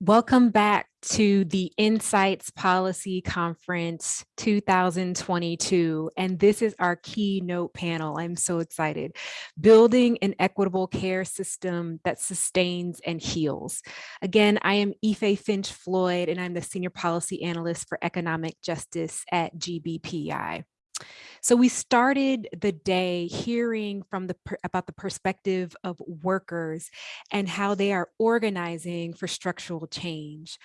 Welcome back to the Insights Policy Conference 2022. And this is our keynote panel. I'm so excited. Building an equitable care system that sustains and heals. Again, I am Ife Finch Floyd, and I'm the Senior Policy Analyst for Economic Justice at GBPI. So we started the day hearing from the about the perspective of workers and how they are organizing for structural change.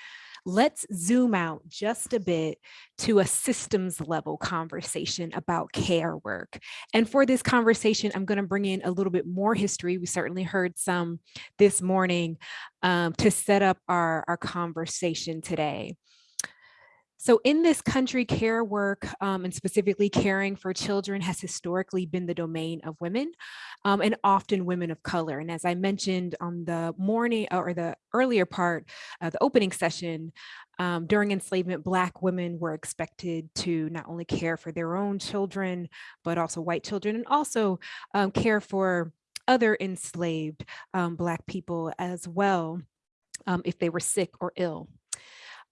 Let's zoom out just a bit to a systems level conversation about care work. And for this conversation, I'm going to bring in a little bit more history. We certainly heard some this morning um, to set up our, our conversation today. So in this country, care work um, and specifically caring for children has historically been the domain of women um, and often women of color. And as I mentioned on the morning or the earlier part, uh, the opening session, um, during enslavement, Black women were expected to not only care for their own children, but also white children and also um, care for other enslaved um, Black people as well um, if they were sick or ill.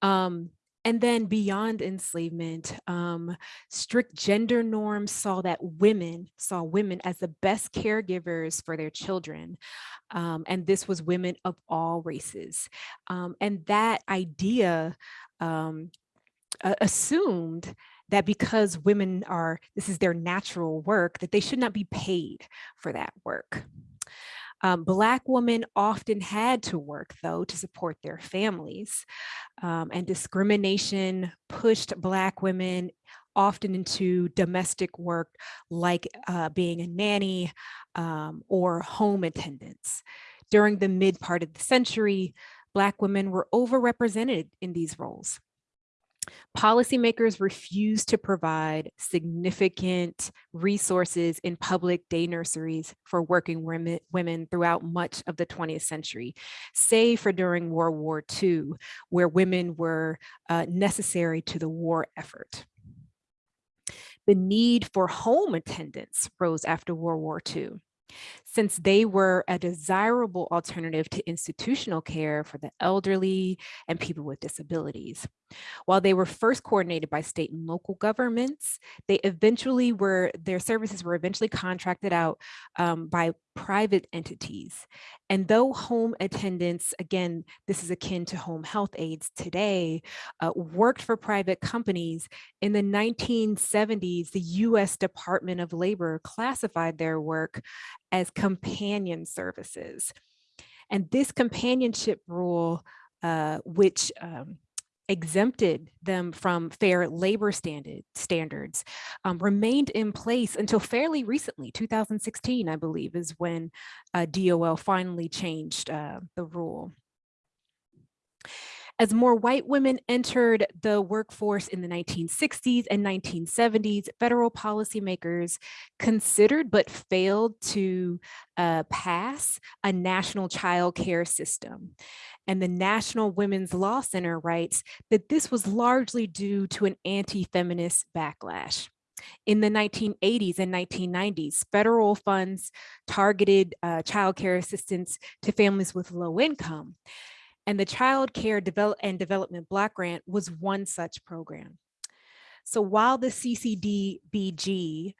Um, and then beyond enslavement, um, strict gender norms saw that women saw women as the best caregivers for their children. Um, and this was women of all races. Um, and that idea um, assumed that because women are, this is their natural work, that they should not be paid for that work. Um, Black women often had to work, though, to support their families. Um, and discrimination pushed Black women often into domestic work like uh, being a nanny um, or home attendants. During the mid part of the century, Black women were overrepresented in these roles. Policymakers refuse to provide significant resources in public day nurseries for working women, women throughout much of the 20th century, save for during World War II, where women were uh, necessary to the war effort. The need for home attendants rose after World War II since they were a desirable alternative to institutional care for the elderly and people with disabilities. While they were first coordinated by state and local governments, they eventually were, their services were eventually contracted out um, by private entities. And though home attendants, again, this is akin to home health aides today, uh, worked for private companies, in the 1970s, the US Department of Labor classified their work as companion services. And this companionship rule, uh, which um, exempted them from fair labor standard, standards um, remained in place until fairly recently, 2016, I believe, is when uh, DOL finally changed uh, the rule. As more white women entered the workforce in the 1960s and 1970s, federal policymakers considered but failed to uh, pass a national child care system. And the National Women's Law Center writes that this was largely due to an anti-feminist backlash. In the 1980s and 1990s, federal funds targeted uh, child care assistance to families with low income. And the Child Care Develop and Development Block Grant was one such program. So while the CCDBG,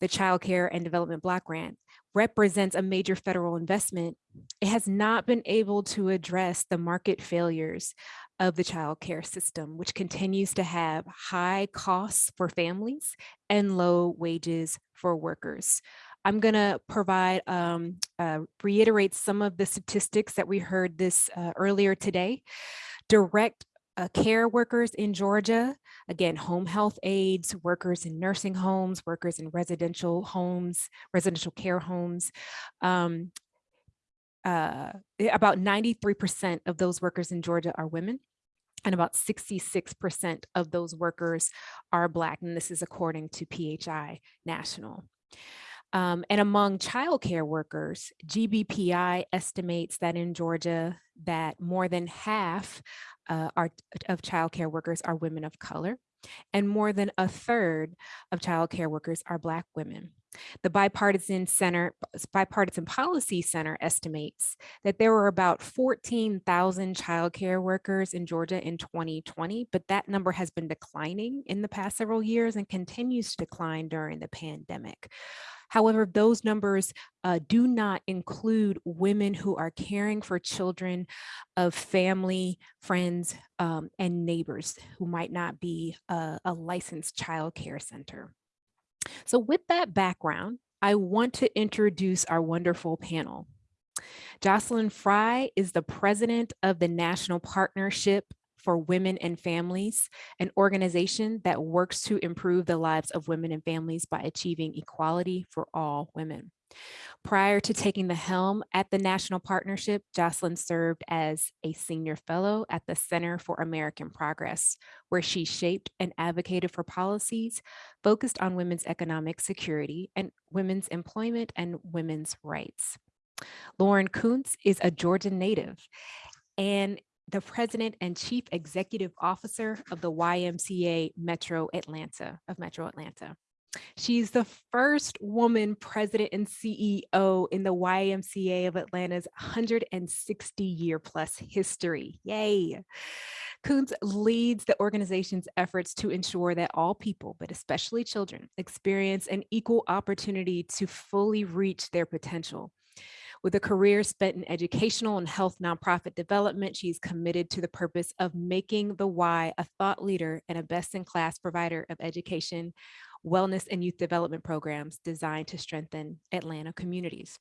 the Child Care and Development Block Grant, represents a major federal investment, it has not been able to address the market failures of the child care system, which continues to have high costs for families and low wages for workers. I'm going to provide, um, uh, reiterate some of the statistics that we heard this uh, earlier today. Direct uh, care workers in Georgia, again, home health aides, workers in nursing homes, workers in residential homes, residential care homes. Um, uh, about 93% of those workers in Georgia are women and about 66% of those workers are Black, and this is according to PHI National. Um, and among childcare workers, GBPI estimates that in Georgia that more than half uh, are, of childcare workers are women of color. and more than a third of child care workers are Black women. The Bipartisan Center, Bipartisan Policy Center estimates that there were about 14,000 child care workers in Georgia in 2020, but that number has been declining in the past several years and continues to decline during the pandemic. However, those numbers uh, do not include women who are caring for children of family, friends, um, and neighbors who might not be a, a licensed child care center. So with that background, I want to introduce our wonderful panel. Jocelyn Frye is the president of the National Partnership for Women and Families, an organization that works to improve the lives of women and families by achieving equality for all women. Prior to taking the helm at the National Partnership, Jocelyn served as a senior fellow at the Center for American Progress, where she shaped and advocated for policies focused on women's economic security and women's employment and women's rights. Lauren Koontz is a Georgian native and the president and chief executive officer of the YMCA Metro Atlanta of Metro Atlanta. She's the first woman president and CEO in the YMCA of Atlanta's 160 year plus history. Yay. Koontz leads the organization's efforts to ensure that all people, but especially children, experience an equal opportunity to fully reach their potential. With a career spent in educational and health nonprofit development, she's committed to the purpose of making the Y a thought leader and a best-in-class provider of education, wellness, and youth development programs designed to strengthen Atlanta communities.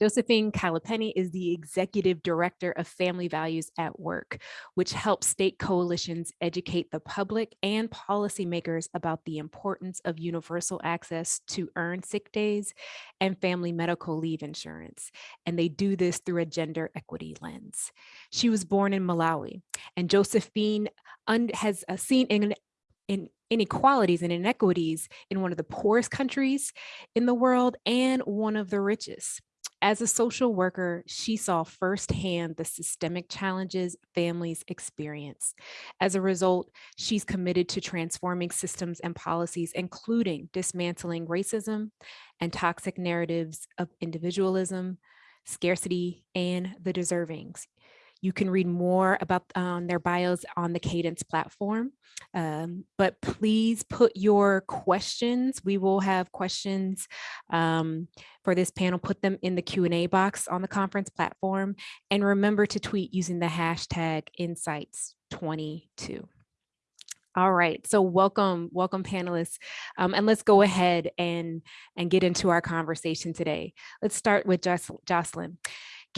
Josephine Kalipeni is the Executive Director of Family Values at Work, which helps state coalitions educate the public and policymakers about the importance of universal access to earned sick days and family medical leave insurance. And they do this through a gender equity lens. She was born in Malawi, and Josephine has uh, seen in, in inequalities and inequities in one of the poorest countries in the world and one of the richest. As a social worker, she saw firsthand the systemic challenges families experience. As a result, she's committed to transforming systems and policies, including dismantling racism and toxic narratives of individualism, scarcity, and the deservings. You can read more about um, their bios on the Cadence platform, um, but please put your questions. We will have questions um, for this panel, put them in the Q&A box on the conference platform, and remember to tweet using the hashtag insights22. All right, so welcome, welcome panelists. Um, and let's go ahead and, and get into our conversation today. Let's start with Jocelyn.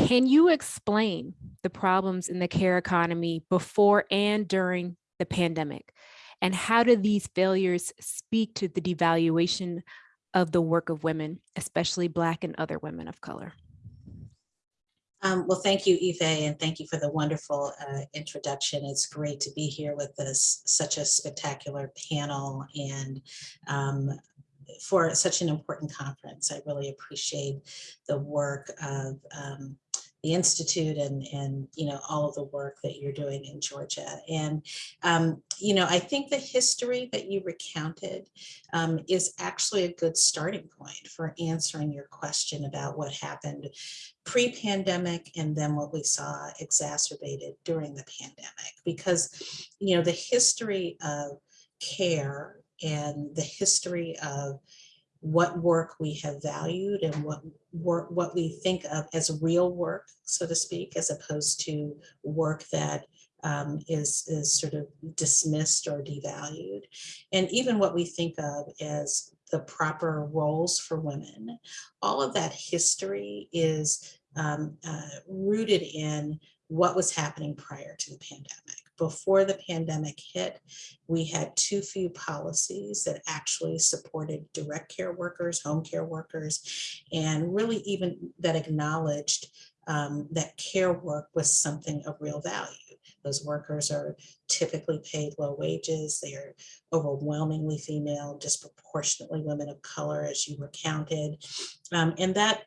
Can you explain the problems in the care economy before and during the pandemic? And how do these failures speak to the devaluation of the work of women, especially Black and other women of color? Um, well, thank you, Eve, and thank you for the wonderful uh, introduction. It's great to be here with this such a spectacular panel and um, for such an important conference. I really appreciate the work of um, the Institute and, and, you know, all of the work that you're doing in Georgia. And, um, you know, I think the history that you recounted um, is actually a good starting point for answering your question about what happened pre-pandemic and then what we saw exacerbated during the pandemic. Because, you know, the history of care and the history of what work we have valued and what work what we think of as real work, so to speak, as opposed to work that um, is is sort of dismissed or devalued. And even what we think of as the proper roles for women, all of that history is um, uh, rooted in what was happening prior to the pandemic before the pandemic hit, we had too few policies that actually supported direct care workers, home care workers, and really even that acknowledged um, that care work was something of real value. Those workers are typically paid low wages. They are overwhelmingly female, disproportionately women of color, as you recounted. Um, and that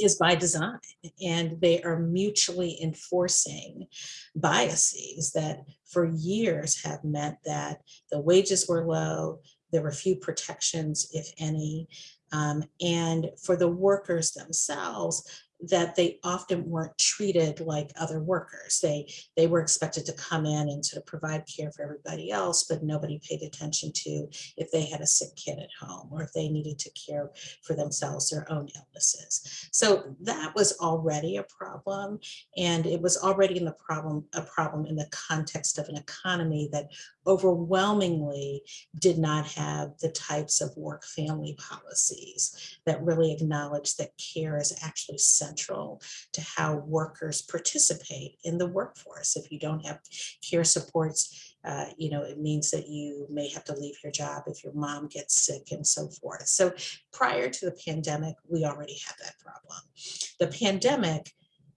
is by design and they are mutually enforcing biases that for years have meant that the wages were low, there were few protections, if any, um, and for the workers themselves, that they often weren't treated like other workers. They, they were expected to come in and sort of provide care for everybody else, but nobody paid attention to if they had a sick kid at home or if they needed to care for themselves, their own illnesses. So that was already a problem. And it was already in the problem, a problem in the context of an economy that overwhelmingly did not have the types of work family policies that really acknowledge that care is actually central to how workers participate in the workforce. If you don't have care supports, uh, you know, it means that you may have to leave your job if your mom gets sick and so forth. So prior to the pandemic, we already had that problem. The pandemic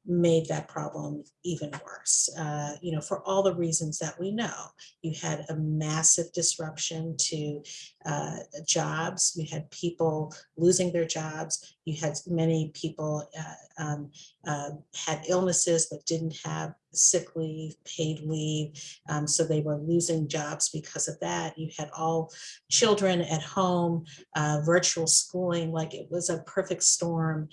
made that problem even worse. Uh, you know, for all the reasons that we know, you had a massive disruption to uh, jobs. You had people losing their jobs. You had many people uh, um, uh, had illnesses but didn't have sick leave, paid leave. Um, so they were losing jobs because of that. You had all children at home, uh, virtual schooling, like it was a perfect storm,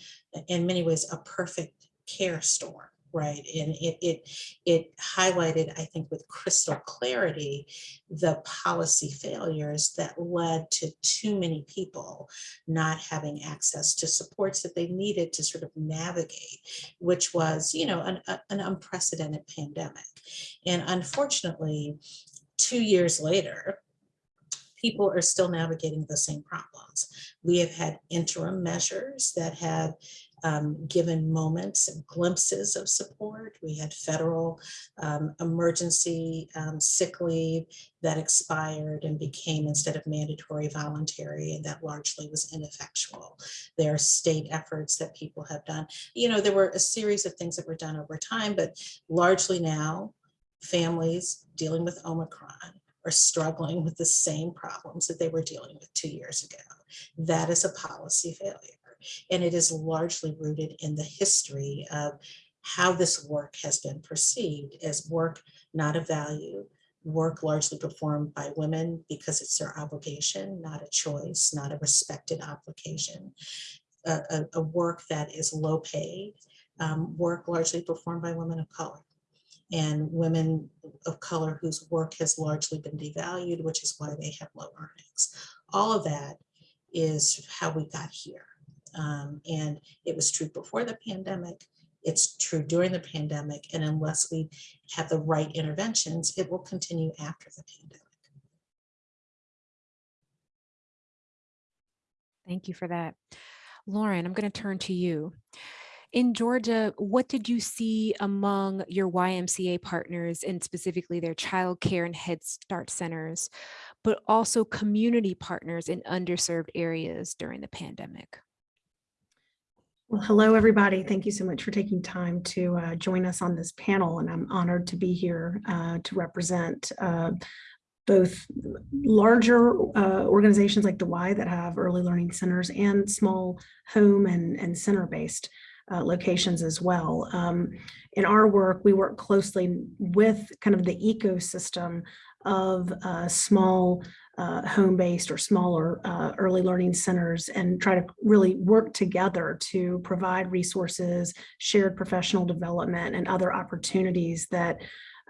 in many ways, a perfect care storm right and it it it highlighted i think with crystal clarity the policy failures that led to too many people not having access to supports that they needed to sort of navigate which was you know an, an unprecedented pandemic and unfortunately two years later people are still navigating the same problems. We have had interim measures that have um, given moments and glimpses of support. We had federal um, emergency um, sick leave that expired and became instead of mandatory voluntary and that largely was ineffectual. There are state efforts that people have done. You know, there were a series of things that were done over time, but largely now families dealing with Omicron are struggling with the same problems that they were dealing with two years ago. That is a policy failure. And it is largely rooted in the history of how this work has been perceived as work not of value, work largely performed by women because it's their obligation, not a choice, not a respected obligation, a, a, a work that is low paid, um, work largely performed by women of color and women of color whose work has largely been devalued, which is why they have low earnings. All of that is how we got here. Um, and it was true before the pandemic. It's true during the pandemic. And unless we have the right interventions, it will continue after the pandemic. Thank you for that. Lauren, I'm going to turn to you. In Georgia, what did you see among your YMCA partners and specifically their child care and Head Start centers, but also community partners in underserved areas during the pandemic? Well, hello, everybody. Thank you so much for taking time to uh, join us on this panel, and I'm honored to be here uh, to represent uh, both larger uh, organizations like the Y that have early learning centers and small home and, and center-based uh, locations as well. Um, in our work, we work closely with kind of the ecosystem of uh, small uh, home-based or smaller uh, early learning centers and try to really work together to provide resources, shared professional development and other opportunities that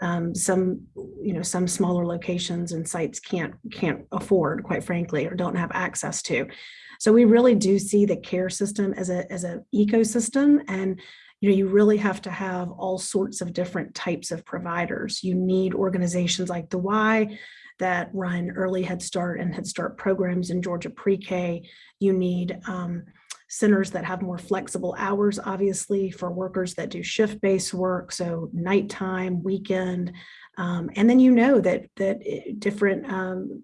um, some, you know, some smaller locations and sites can't can't afford, quite frankly, or don't have access to. So we really do see the care system as a as an ecosystem and you know, you really have to have all sorts of different types of providers. You need organizations like the Y that run early Head Start and Head Start programs in Georgia pre-K. You need um, centers that have more flexible hours, obviously, for workers that do shift-based work, so nighttime, weekend. Um, and then you know that, that different um,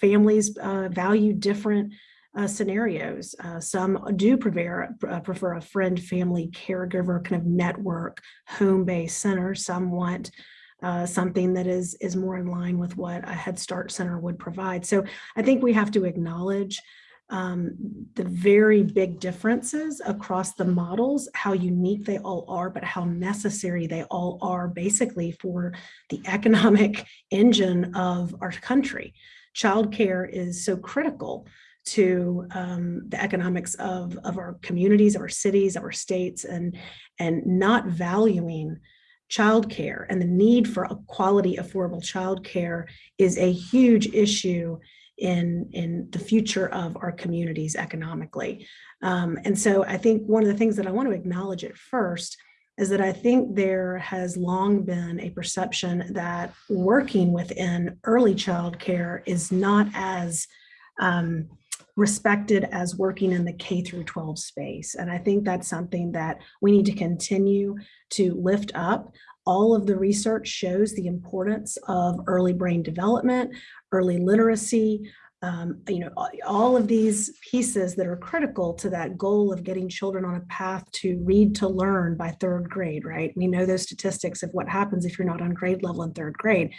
families uh, value different uh, scenarios. Uh, some do prefer, uh, prefer a friend, family, caregiver kind of network, home-based center. Some want uh, something that is, is more in line with what a Head Start Center would provide. So I think we have to acknowledge um, the very big differences across the models, how unique they all are, but how necessary they all are basically for the economic engine of our country. Childcare is so critical to um, the economics of, of our communities, of our cities, of our states, and, and not valuing childcare and the need for a quality, affordable childcare is a huge issue in, in the future of our communities economically. Um, and so I think one of the things that I want to acknowledge at first is that I think there has long been a perception that working within early childcare is not as um, respected as working in the K through 12 space. And I think that's something that we need to continue to lift up. All of the research shows the importance of early brain development, early literacy, um, you know, all of these pieces that are critical to that goal of getting children on a path to read to learn by third grade, right? We know those statistics of what happens if you're not on grade level in third grade.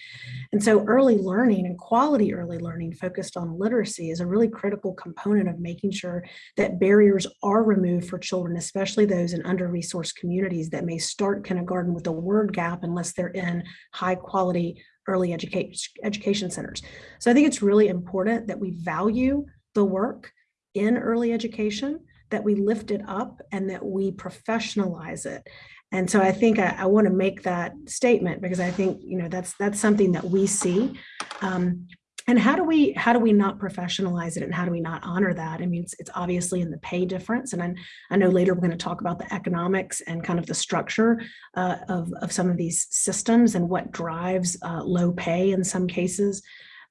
And so early learning and quality early learning focused on literacy is a really critical component of making sure that barriers are removed for children, especially those in under-resourced communities that may start kindergarten with a word gap unless they're in high quality early education education centers. So I think it's really important that we value the work in early education, that we lift it up and that we professionalize it. And so I think I, I want to make that statement because I think, you know, that's that's something that we see. Um, and how do we how do we not professionalize it and how do we not honor that? I mean, it's, it's obviously in the pay difference. And I, I know later we're going to talk about the economics and kind of the structure uh, of, of some of these systems and what drives uh, low pay in some cases.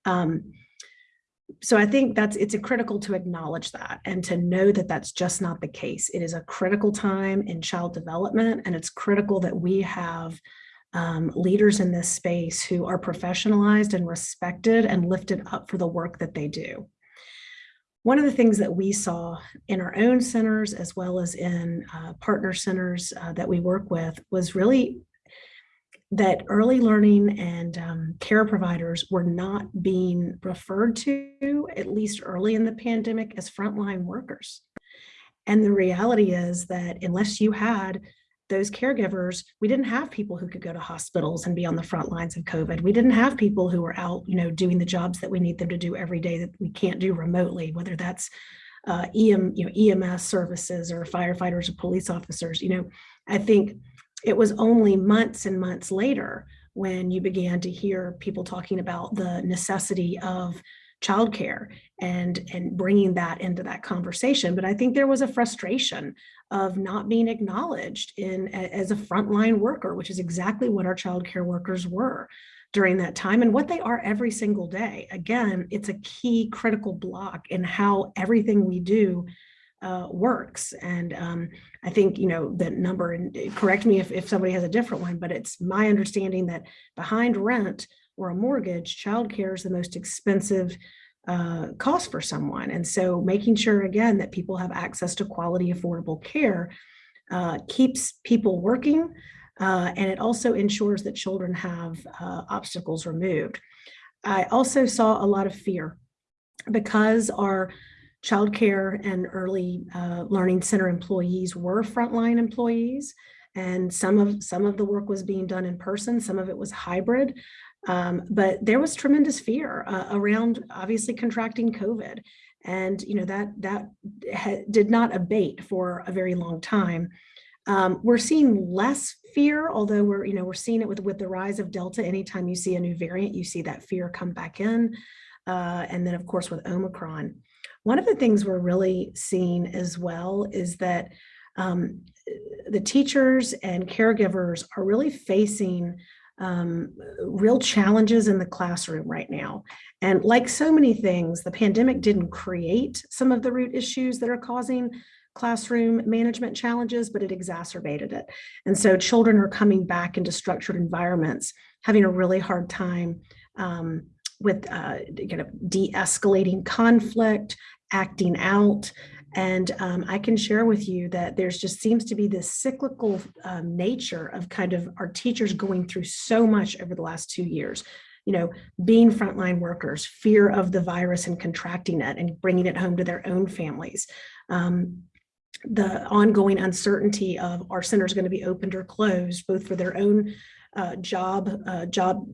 Um, so I think that's it's a critical to acknowledge that and to know that that's just not the case. It is a critical time in child development and it's critical that we have um, leaders in this space who are professionalized and respected and lifted up for the work that they do. One of the things that we saw in our own centers as well as in uh, partner centers uh, that we work with was really that early learning and um, care providers were not being referred to, at least early in the pandemic, as frontline workers. And the reality is that unless you had those caregivers, we didn't have people who could go to hospitals and be on the front lines of COVID. We didn't have people who were out, you know, doing the jobs that we need them to do every day that we can't do remotely, whether that's uh, EM, you know, EMS services or firefighters or police officers. You know, I think it was only months and months later when you began to hear people talking about the necessity of childcare and and bringing that into that conversation. But I think there was a frustration of not being acknowledged in as a frontline worker, which is exactly what our childcare workers were during that time and what they are every single day. Again, it's a key critical block in how everything we do uh, works. And um, I think, you know, the number, and correct me if, if somebody has a different one, but it's my understanding that behind rent or a mortgage, childcare is the most expensive uh, cost for someone. And so making sure, again, that people have access to quality, affordable care uh, keeps people working. Uh, and it also ensures that children have uh, obstacles removed. I also saw a lot of fear because our childcare and early uh, learning center employees were frontline employees and some of some of the work was being done in person some of it was hybrid um, but there was tremendous fear uh, around obviously contracting COVID. And, you know, that, that did not abate for a very long time. Um, we're seeing less fear, although we're, you know, we're seeing it with, with the rise of Delta. Anytime you see a new variant, you see that fear come back in. Uh, and then of course with Omicron. One of the things we're really seeing as well is that um, the teachers and caregivers are really facing um, real challenges in the classroom right now. And like so many things, the pandemic didn't create some of the root issues that are causing classroom management challenges, but it exacerbated it. And so children are coming back into structured environments, having a really hard time um, with uh, kind of de-escalating conflict, acting out, and um, I can share with you that there's just seems to be this cyclical um, nature of kind of our teachers going through so much over the last two years. you know, being frontline workers, fear of the virus and contracting it and bringing it home to their own families. Um, the ongoing uncertainty of are centers going to be opened or closed, both for their own uh, job, uh, job,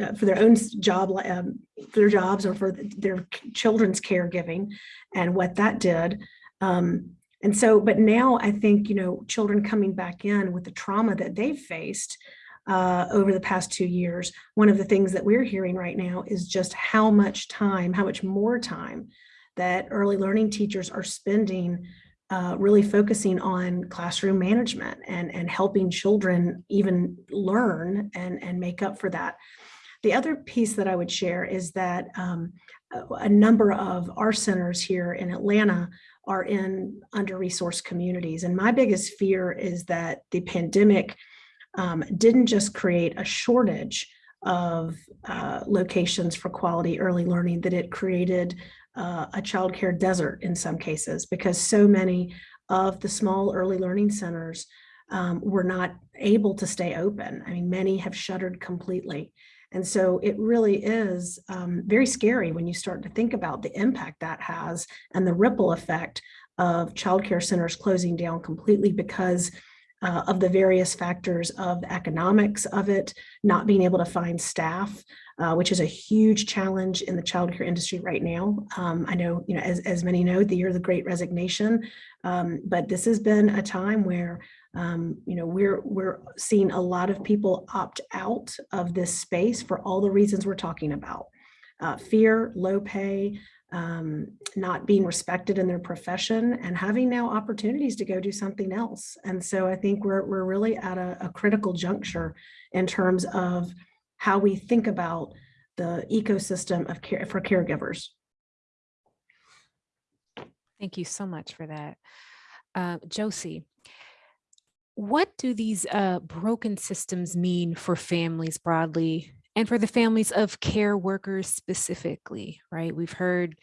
uh, for their own job, um, for their jobs or for their children's caregiving and what that did. Um, and so, but now I think, you know, children coming back in with the trauma that they've faced uh, over the past two years, one of the things that we're hearing right now is just how much time, how much more time that early learning teachers are spending uh, really focusing on classroom management and, and helping children even learn and, and make up for that. The other piece that I would share is that um, a, number of our centers here in Atlanta are in under-resourced communities. And my biggest fear is that the pandemic um, didn't just create a shortage of uh, locations for quality early learning, that it created uh, a childcare desert in some cases, because so many of the small early learning centers um, were not able to stay open. I mean, many have shuttered completely. And so it really is um, very scary when you start to think about the impact that has and the ripple effect of childcare centers closing down completely because uh, of the various factors of the economics of it, not being able to find staff, uh, which is a huge challenge in the childcare industry right now. Um, I know, you know, as, as many know, the year of the great resignation, um, but this has been a time where, um, you know, we're, we're seeing a lot of people opt out of this space for all the reasons we're talking about. Uh, fear, low pay, um, not being respected in their profession and having now opportunities to go do something else. And so I think we're, we're really at a, a critical juncture in terms of how we think about the ecosystem of care for caregivers. Thank you so much for that. Uh, Josie, what do these uh, broken systems mean for families broadly and for the families of care workers specifically, right? We've heard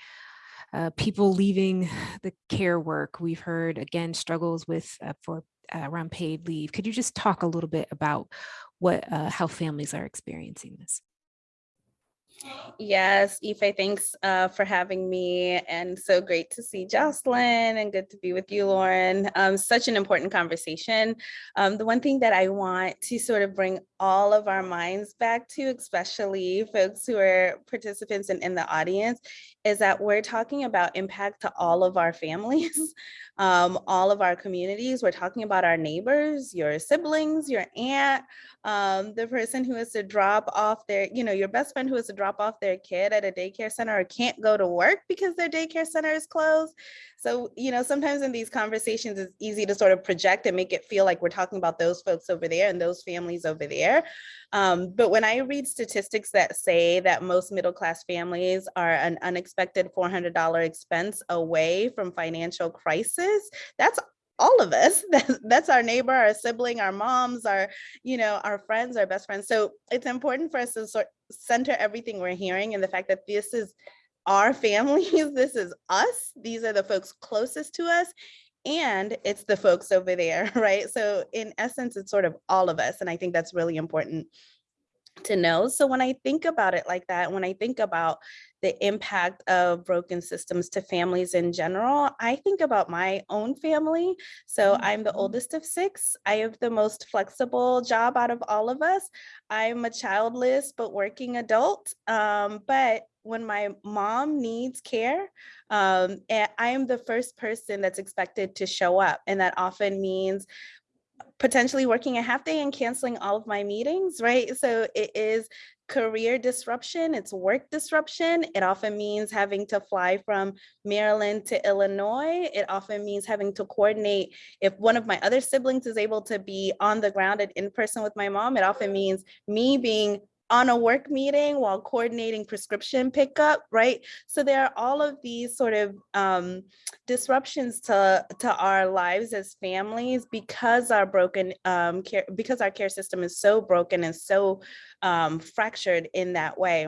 uh, people leaving the care work. We've heard, again, struggles with uh, for uh, around paid leave. Could you just talk a little bit about what uh, how families are experiencing this? Yes, Ife, thanks uh, for having me and so great to see Jocelyn and good to be with you, Lauren. Um, such an important conversation. Um, the one thing that I want to sort of bring all of our minds back to, especially folks who are participants and in the audience, is that we're talking about impact to all of our families, um, all of our communities. We're talking about our neighbors, your siblings, your aunt, um, the person who has to drop off their, you know, your best friend who has to drop off their kid at a daycare center or can't go to work because their daycare center is closed. So, you know, sometimes in these conversations, it's easy to sort of project and make it feel like we're talking about those folks over there and those families over there. Um, but when I read statistics that say that most middle class families are an unexpected $400 expense away from financial crisis, that's all of us that's our neighbor our sibling our moms our you know our friends our best friends so it's important for us to sort center everything we're hearing and the fact that this is our families this is us these are the folks closest to us and it's the folks over there right so in essence it's sort of all of us and i think that's really important to know. So when I think about it like that, when I think about the impact of broken systems to families in general, I think about my own family. So I'm the oldest of six. I have the most flexible job out of all of us. I'm a childless but working adult. Um, but when my mom needs care, um, and I am the first person that's expected to show up. And that often means potentially working a half day and canceling all of my meetings, right? So it is career disruption, it's work disruption. It often means having to fly from Maryland to Illinois. It often means having to coordinate if one of my other siblings is able to be on the ground and in person with my mom, it often means me being on a work meeting while coordinating prescription pickup, right? So there are all of these sort of um, disruptions to, to our lives as families because our broken um, care, because our care system is so broken and so um, fractured in that way.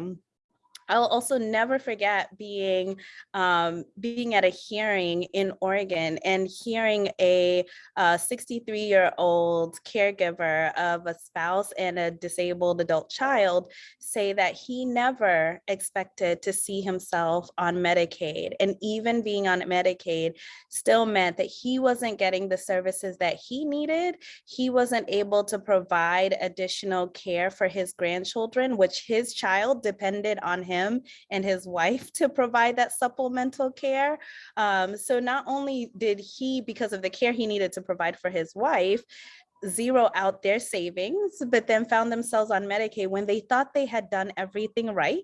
I'll also never forget being um, being at a hearing in Oregon and hearing a 63 year old caregiver of a spouse and a disabled adult child say that he never expected to see himself on Medicaid and even being on Medicaid still meant that he wasn't getting the services that he needed. He wasn't able to provide additional care for his grandchildren, which his child depended on him and his wife to provide that supplemental care. Um, so not only did he, because of the care he needed to provide for his wife, zero out their savings, but then found themselves on Medicaid when they thought they had done everything right.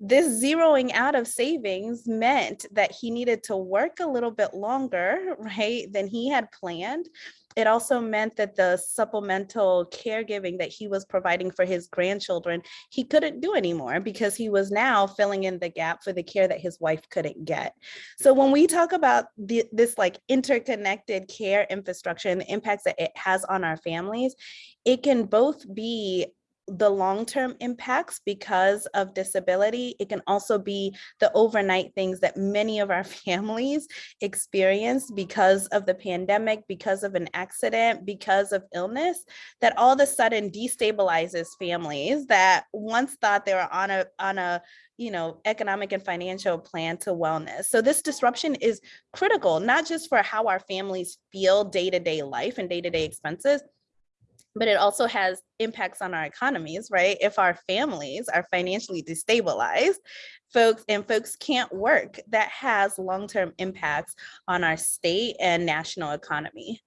This zeroing out of savings meant that he needed to work a little bit longer, right, than he had planned it also meant that the supplemental caregiving that he was providing for his grandchildren, he couldn't do anymore because he was now filling in the gap for the care that his wife couldn't get. So when we talk about the, this like interconnected care infrastructure and the impacts that it has on our families, it can both be the long-term impacts because of disability. It can also be the overnight things that many of our families experience because of the pandemic, because of an accident, because of illness, that all of a sudden destabilizes families that once thought they were on a, on a you know, economic and financial plan to wellness. So this disruption is critical, not just for how our families feel day-to-day -day life and day-to-day -day expenses, but it also has impacts on our economies, right? If our families are financially destabilized, folks and folks can't work, that has long-term impacts on our state and national economy.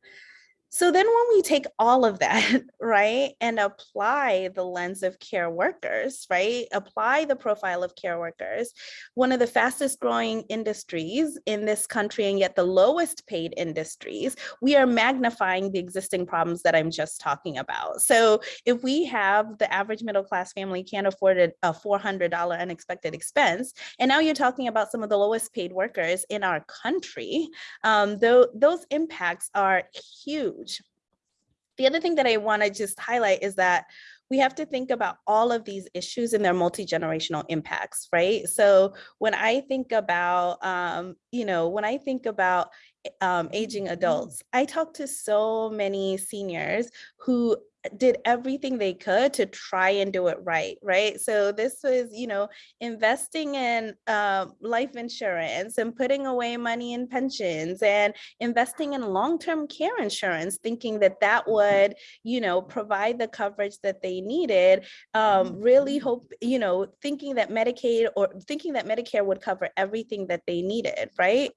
So then when we take all of that, right, and apply the lens of care workers, right, apply the profile of care workers, one of the fastest growing industries in this country and yet the lowest paid industries, we are magnifying the existing problems that I'm just talking about. So if we have the average middle class family can't afford a $400 unexpected expense, and now you're talking about some of the lowest paid workers in our country, um, though those impacts are huge the other thing that I want to just highlight is that we have to think about all of these issues and their multi-generational impacts, right? So when I think about, um, you know, when I think about um, aging adults, I talk to so many seniors who did everything they could to try and do it right, right? So this was, you know, investing in uh, life insurance and putting away money in pensions and investing in long-term care insurance, thinking that that would, you know, provide the coverage that they needed, um, really hope, you know, thinking that Medicaid or thinking that Medicare would cover everything that they needed, right?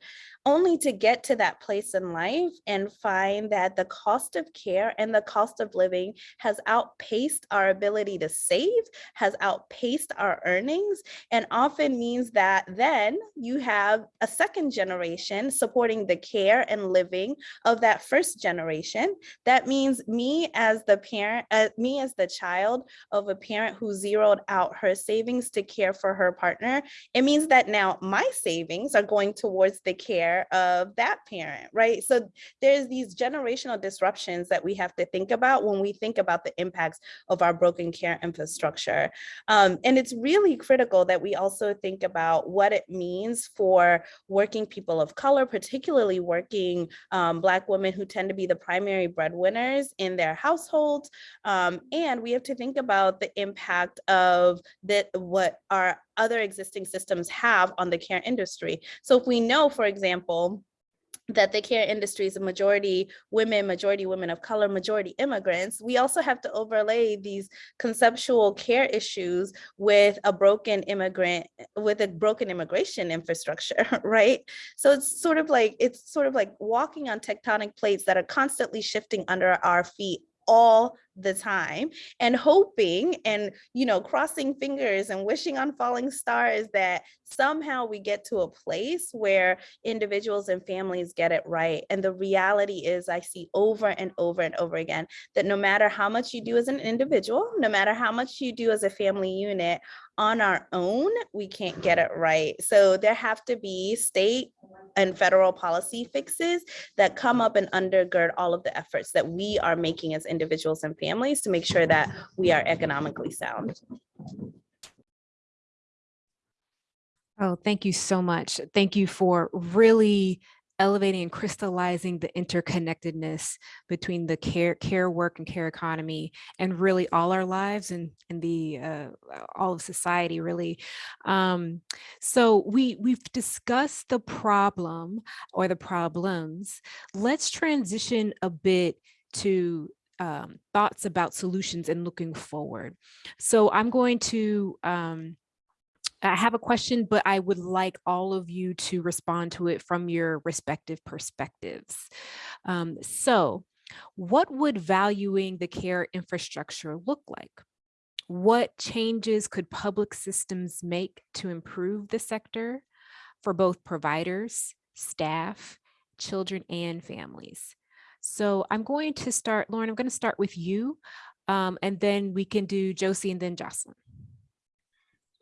Only to get to that place in life and find that the cost of care and the cost of living has outpaced our ability to save, has outpaced our earnings, and often means that then you have a second generation supporting the care and living of that first generation. That means me as the parent, uh, me as the child of a parent who zeroed out her savings to care for her partner, it means that now my savings are going towards the care of that parent, right? So there's these generational disruptions that we have to think about when we think about the impacts of our broken care infrastructure. Um, and it's really critical that we also think about what it means for working people of color, particularly working um, Black women who tend to be the primary breadwinners in their households. Um, and we have to think about the impact of that what our other existing systems have on the care industry. So if we know, for example, that the care industry is a majority women, majority women of color, majority immigrants, we also have to overlay these conceptual care issues with a broken immigrant, with a broken immigration infrastructure, right? So it's sort of like, it's sort of like walking on tectonic plates that are constantly shifting under our feet all the time and hoping and you know crossing fingers and wishing on falling stars that somehow we get to a place where individuals and families get it right and the reality is i see over and over and over again that no matter how much you do as an individual no matter how much you do as a family unit on our own we can't get it right. So there have to be state and federal policy fixes that come up and undergird all of the efforts that we are making as individuals and families to make sure that we are economically sound. Oh, thank you so much. Thank you for really elevating and crystallizing the interconnectedness between the care care work and care economy and really all our lives and and the uh, all of society really. Um so we we've discussed the problem or the problems. Let's transition a bit to um, thoughts about solutions and looking forward. So i'm going to um I have a question, but I would like all of you to respond to it from your respective perspectives. Um, so what would valuing the care infrastructure look like? What changes could public systems make to improve the sector for both providers, staff, children, and families? So I'm going to start, Lauren, I'm going to start with you, um, and then we can do Josie and then Jocelyn.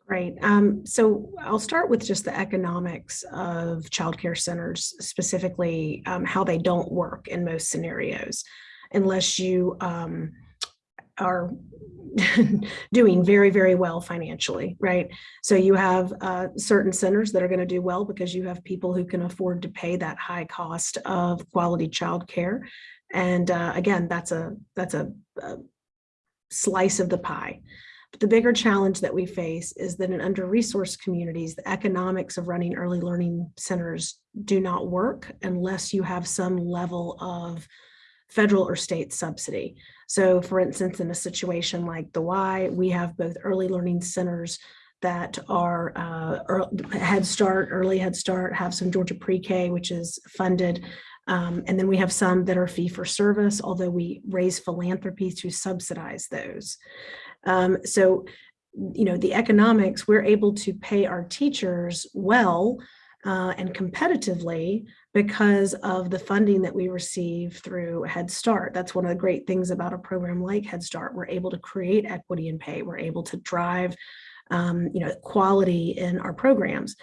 Right. Um, so I'll start with just the economics of childcare centers, specifically um, how they don't work in most scenarios, unless you um, are doing very, very well financially, right? So you have uh, certain centers that are going to do well because you have people who can afford to pay that high cost of quality childcare. And uh, again, that's a that's a, a slice of the pie. The bigger challenge that we face is that in under-resourced communities, the economics of running early learning centers do not work unless you have some level of federal or state subsidy. So for instance, in a situation like the Y, we have both early learning centers that are uh, Head Start, Early Head Start, have some Georgia Pre-K, which is funded. Um, and then we have some that are fee for service, although we raise philanthropy to subsidize those. Um, so, you know, the economics, we're able to pay our teachers well uh, and competitively because of the funding that we receive through Head Start. That's one of the great things about a program like Head Start. We're able to create equity in pay. We're able to drive, um, you know, quality in our programs.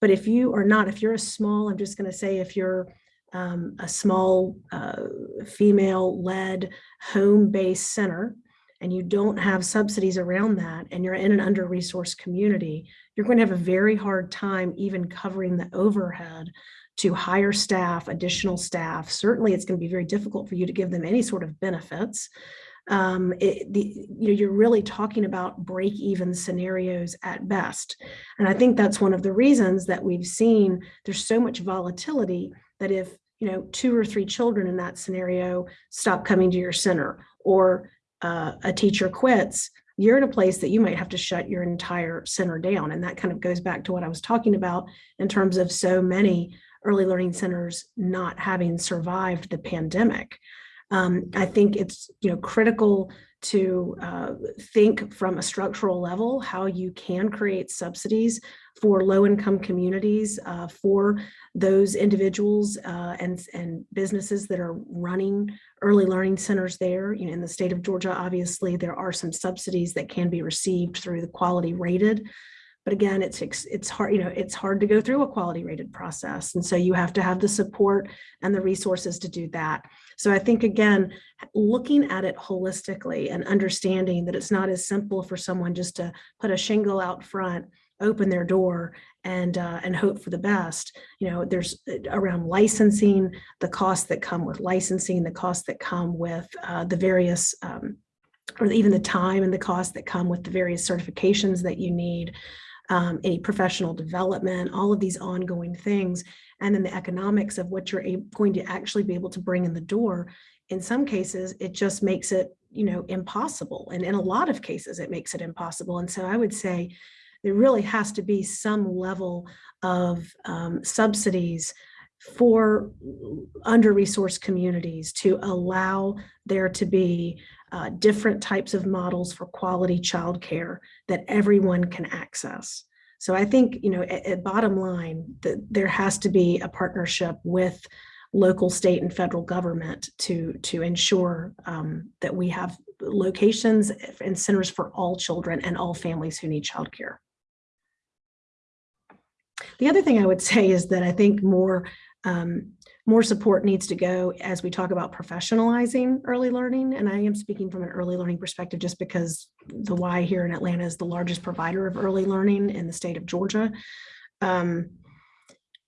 But if you are not, if you're a small, I'm just going to say, if you're um, a small uh, female-led home-based center, and you don't have subsidies around that and you're in an under-resourced community, you're going to have a very hard time even covering the overhead to hire staff, additional staff. Certainly it's going to be very difficult for you to give them any sort of benefits. Um, it, the, you know, you're really talking about break even scenarios at best. And I think that's one of the reasons that we've seen there's so much volatility that if you know, two or three children in that scenario stop coming to your center or uh, a teacher quits, you're in a place that you might have to shut your entire center down. And that kind of goes back to what I was talking about in terms of so many early learning centers not having survived the pandemic. Um, I think it's you know critical to uh, think from a structural level how you can create subsidies for low income communities, uh, for those individuals uh, and, and businesses that are running early learning centers there. You know, in the state of Georgia, obviously, there are some subsidies that can be received through the quality rated. But again, it's it's hard, you know, it's hard to go through a quality rated process. And so you have to have the support and the resources to do that. So I think, again, looking at it holistically and understanding that it's not as simple for someone just to put a shingle out front open their door and uh, and hope for the best. You know, there's uh, around licensing, the costs that come with licensing, the costs that come with uh, the various, um, or even the time and the costs that come with the various certifications that you need, um, any professional development, all of these ongoing things, and then the economics of what you're going to actually be able to bring in the door. In some cases, it just makes it, you know, impossible. And in a lot of cases, it makes it impossible. And so I would say, there really has to be some level of um, subsidies for under-resourced communities to allow there to be uh, different types of models for quality childcare that everyone can access. So I think, you know, at, at bottom line, that there has to be a partnership with local, state, and federal government to to ensure um, that we have locations and centers for all children and all families who need childcare. The other thing I would say is that I think more um, more support needs to go as we talk about professionalizing early learning. And I am speaking from an early learning perspective just because the Y here in Atlanta is the largest provider of early learning in the state of Georgia. um,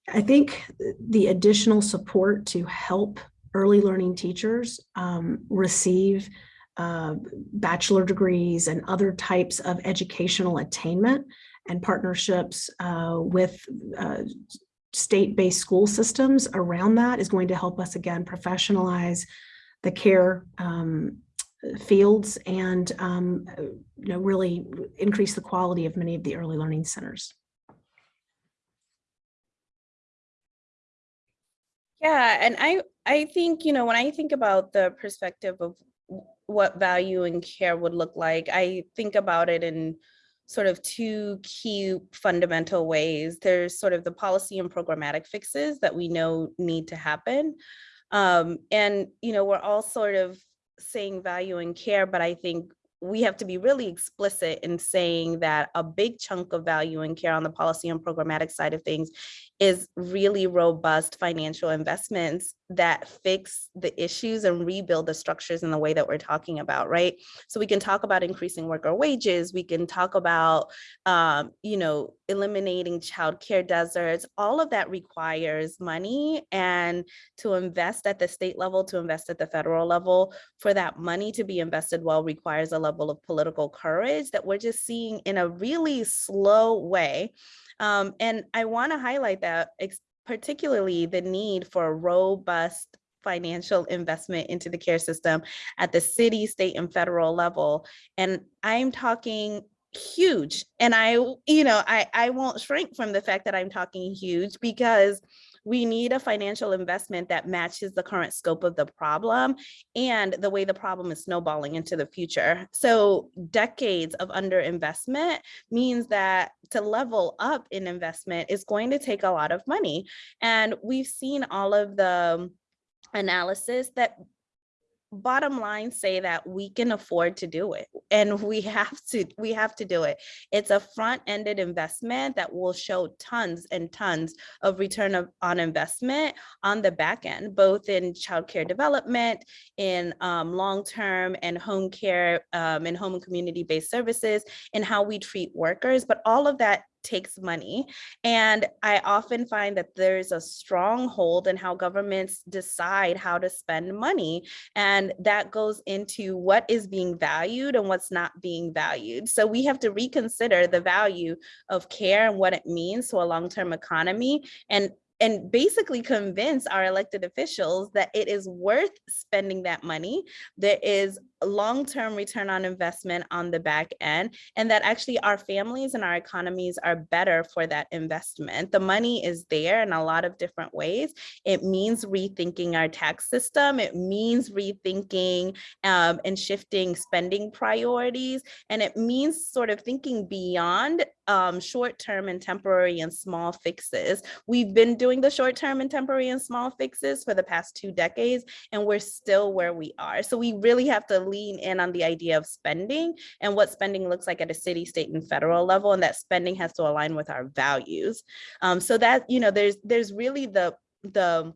I think the additional support to help early learning teachers um, receive uh, bachelor degrees and other types of educational attainment and partnerships uh, with uh, state-based school systems around that is going to help us again professionalize the care um, fields and um, you know really increase the quality of many of the early learning centers. Yeah, and I I think, you know, when I think about the perspective of what value and care would look like, I think about it in sort of two key fundamental ways. There's sort of the policy and programmatic fixes that we know need to happen. Um, and, you know, we're all sort of saying value and care, but I think we have to be really explicit in saying that a big chunk of value and care on the policy and programmatic side of things is really robust financial investments that fix the issues and rebuild the structures in the way that we're talking about, right? So we can talk about increasing worker wages, we can talk about, um, you know, eliminating childcare deserts. All of that requires money and to invest at the state level, to invest at the federal level, for that money to be invested well requires a level of political courage that we're just seeing in a really slow way. Um, and I want to highlight that particularly the need for a robust financial investment into the care system at the city, state, and federal level. And I'm talking huge. And I, you know, I, I won't shrink from the fact that I'm talking huge because we need a financial investment that matches the current scope of the problem and the way the problem is snowballing into the future. So decades of underinvestment means that to level up in investment is going to take a lot of money. And we've seen all of the analysis that bottom line say that we can afford to do it and we have to we have to do it. It's a front-ended investment that will show tons and tons of return of, on investment on the back end both in childcare development in um, long-term and home care um, and home and community-based services and how we treat workers but all of that takes money. And I often find that there's a stronghold in how governments decide how to spend money. And that goes into what is being valued and what's not being valued. So we have to reconsider the value of care and what it means to a long-term economy and and basically convince our elected officials that it is worth spending that money. There is long-term return on investment on the back end, and that actually our families and our economies are better for that investment. The money is there in a lot of different ways. It means rethinking our tax system. It means rethinking um, and shifting spending priorities. And it means sort of thinking beyond um, short-term and temporary and small fixes. We've been doing the short-term and temporary and small fixes for the past two decades, and we're still where we are. So we really have to lean in on the idea of spending and what spending looks like at a city, state, and federal level, and that spending has to align with our values. Um, so that, you know, there's there's really the the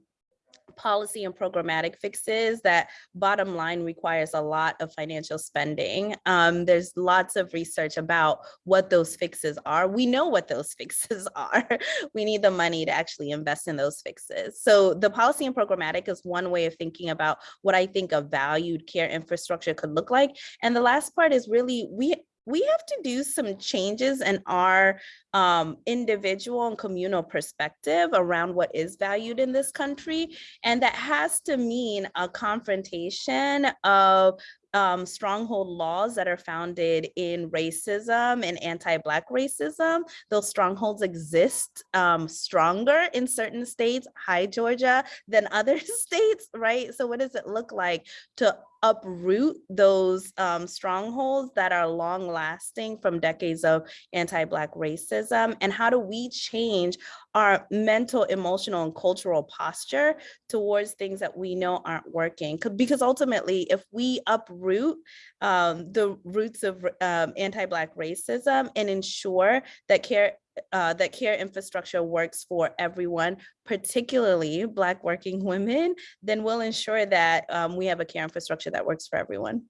policy and programmatic fixes that bottom line requires a lot of financial spending. Um, there's lots of research about what those fixes are. We know what those fixes are. we need the money to actually invest in those fixes. So the policy and programmatic is one way of thinking about what I think a valued care infrastructure could look like. And the last part is really we we have to do some changes in our um, individual and communal perspective around what is valued in this country. And that has to mean a confrontation of um, stronghold laws that are founded in racism and anti-Black racism. Those strongholds exist um, stronger in certain states, hi Georgia, than other states, right? So what does it look like to uproot those um, strongholds that are long lasting from decades of anti-Black racism? And how do we change our mental, emotional, and cultural posture towards things that we know aren't working? Because ultimately, if we uproot um, the roots of um, anti-Black racism and ensure that care uh, that care infrastructure works for everyone, particularly Black working women, then we'll ensure that um, we have a care infrastructure that works for everyone.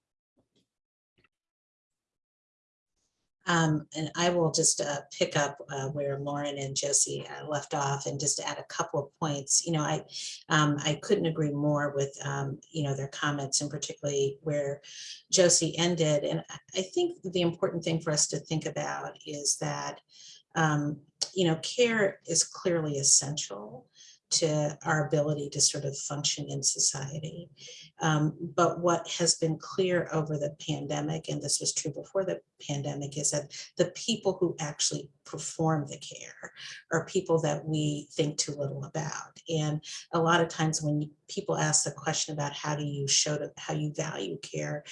Um, and I will just uh, pick up uh, where Lauren and Josie uh, left off and just add a couple of points. You know, I um, I couldn't agree more with um, you know their comments and particularly where Josie ended. And I- think the important thing for us to think about is that um, you know care is clearly essential to our ability to sort of function in society. Um, but what has been clear over the pandemic, and this was true before the pandemic, is that the people who actually perform the care are people that we think too little about. And a lot of times when people ask the question about how do you show to, how you value care,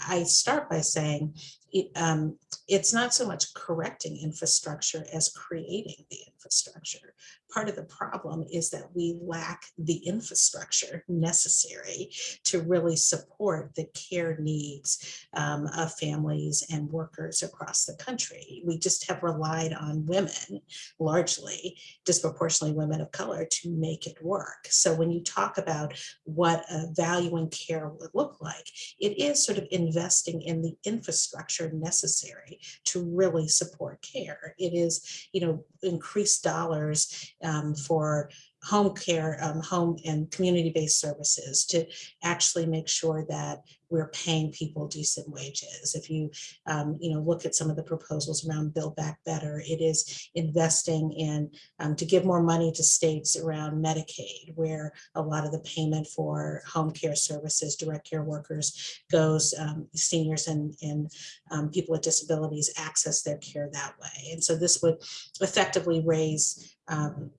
I- start by saying it, um, it's not so much correcting infrastructure as creating the infrastructure. Part of the problem is that we lack the infrastructure necessary to really support the care needs um, of families and workers across the country. We just have relied on women, largely disproportionately women of color, to make it work. So when you talk about what a value in care would look like, it is sort of investing in the infrastructure necessary to really support care. It is, you know, dollars um, for home care, um, home and community-based services to actually make sure that we're paying people decent wages. If you, um, you know, look at some of the proposals around Build Back Better, it is investing in um, to give more money to states around Medicaid, where a lot of the payment for home care services, direct care workers goes, um, seniors and, and um, people with disabilities access their care that way. And so this would effectively raise um,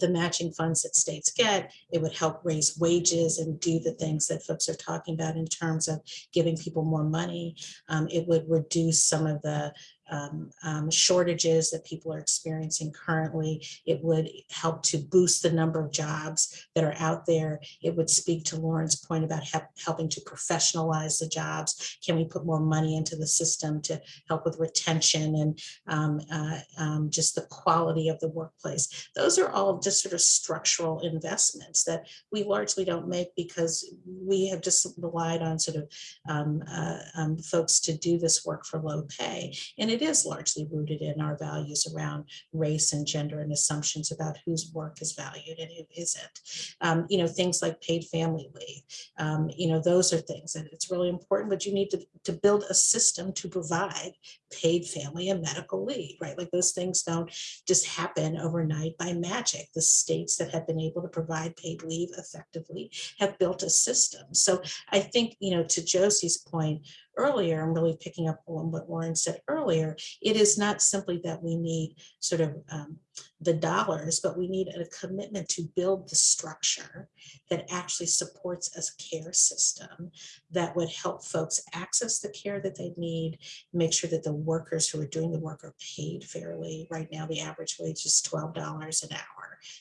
the matching funds that states get. It would help raise wages and do the things that folks are talking about in terms of giving people more money. Um, it would reduce some of the um, um, shortages that people are experiencing currently. It would help to boost the number of jobs that are out there. It would speak to Lauren's point about help, helping to professionalize the jobs. Can we put more money into the system to help with retention and um, uh, um, just the quality of the workplace? Those are all just sort of structural investments that we largely don't make because we have just relied on sort of um, uh, um, folks to do this work for low pay. And it is largely rooted in our values around race and gender and assumptions about whose work is valued and who isn't. Um, you know, things like paid family leave, um, you know, those are things that it's really important, but you need to, to build a system to provide paid family and medical leave, right? Like those things don't just happen overnight by magic. The states that have been able to provide paid leave effectively have built a system. So I think, you know, to Josie's point, earlier, I'm really picking up on what Lauren said earlier, it is not simply that we need sort of um, the dollars, but we need a commitment to build the structure that actually supports a care system that would help folks access the care that they need, make sure that the workers who are doing the work are paid fairly. Right now, the average wage is $12 an hour.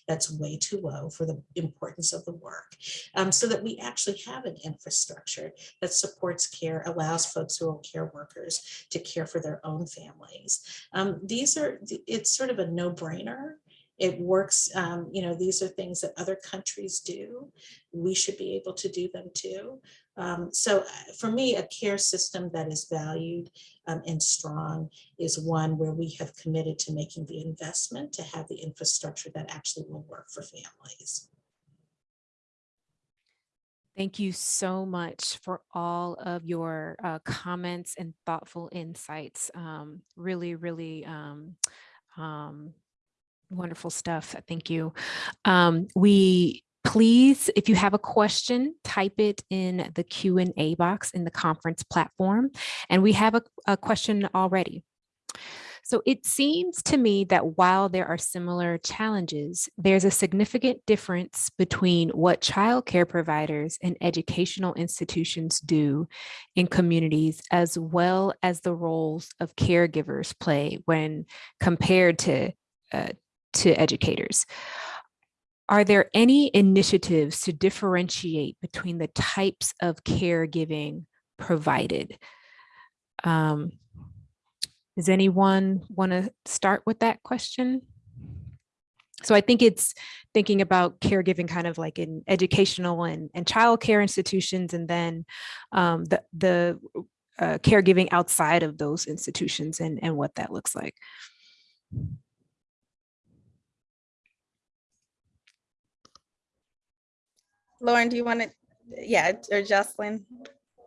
That's way too low for the importance of the work. Um, so that we actually have an infrastructure that supports care, allows folks who are care workers to care for their own families. Um, these are, it's sort of a no-brainer. It works, um, you know, these are things that other countries do. We should be able to do them too. Um, so uh, for me, a care system that is valued um, and strong is one where we have committed to making the investment to have the infrastructure that actually will work for families. Thank you so much for all of your uh, comments and thoughtful insights. Um, really, really um, um, wonderful stuff. Thank you. Um, we please, if you have a question, type it in the Q and A box in the conference platform. And we have a, a question already. So it seems to me that while there are similar challenges, there's a significant difference between what childcare providers and educational institutions do in communities, as well as the roles of caregivers play when compared to, uh, to educators. Are there any initiatives to differentiate between the types of caregiving provided? Um, does anyone want to start with that question? So I think it's thinking about caregiving kind of like in educational and, and childcare institutions and then um, the, the uh, caregiving outside of those institutions and, and what that looks like. Lauren, do you want to, yeah, or Jocelyn?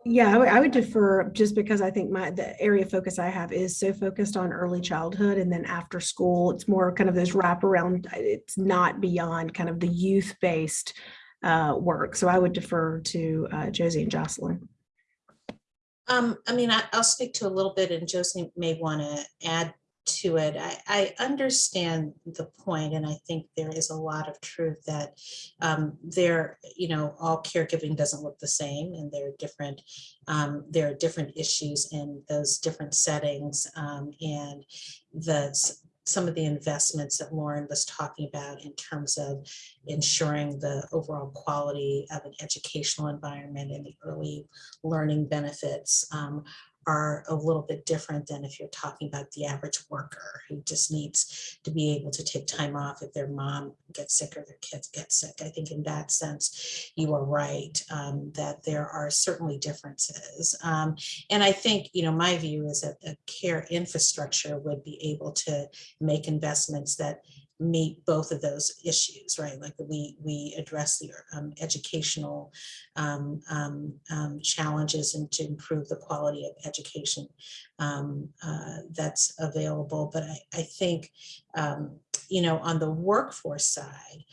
Yeah, I would- I would defer just because I think my, the area of focus I have is so focused on early childhood and then after school, it's more kind of those wraparound, it's not beyond kind of the youth-based uh, work. So I would defer to uh, Josie and Jocelyn. Um, I mean, I, I'll speak to a little bit and Josie may want to add to it. I, I understand the point and I think there is a lot of truth that um, there, you know, all caregiving doesn't look the same and there are different, um, there are different issues in those different settings um, and the, some of the investments that Lauren was talking about in terms of ensuring the overall quality of an educational environment and the early learning benefits um, are a little bit different than if you're talking about the average worker who just needs to be able to take time off if their mom gets sick or their kids get sick. I think in that sense, you are right um, that there are certainly differences. Um, and I think, you know, my view is that a care infrastructure would be able to make investments that meet both of those issues, right? Like we we address the um, educational um, um, um, challenges and to improve the quality of education um, uh, that's available. But I, I think, um, you know, on the workforce side,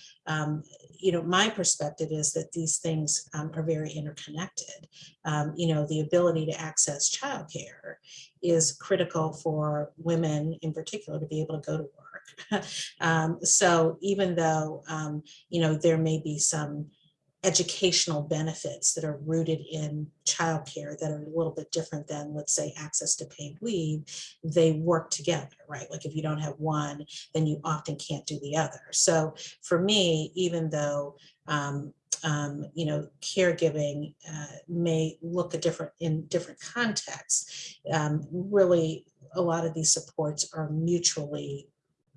you know, my perspective is that these things are very interconnected. You know, the ability to access childcare is critical for women in particular to be able to go to work. um, so even though, um, you know, there may be some educational benefits that are rooted in childcare that are a little bit different than, let's say, access to paid leave, they work together, right? Like if you don't have one, then you often can't do the other. So for me, even though um, um, you know, caregiving uh, may look a different in different contexts. Um, really, a lot of these supports are mutually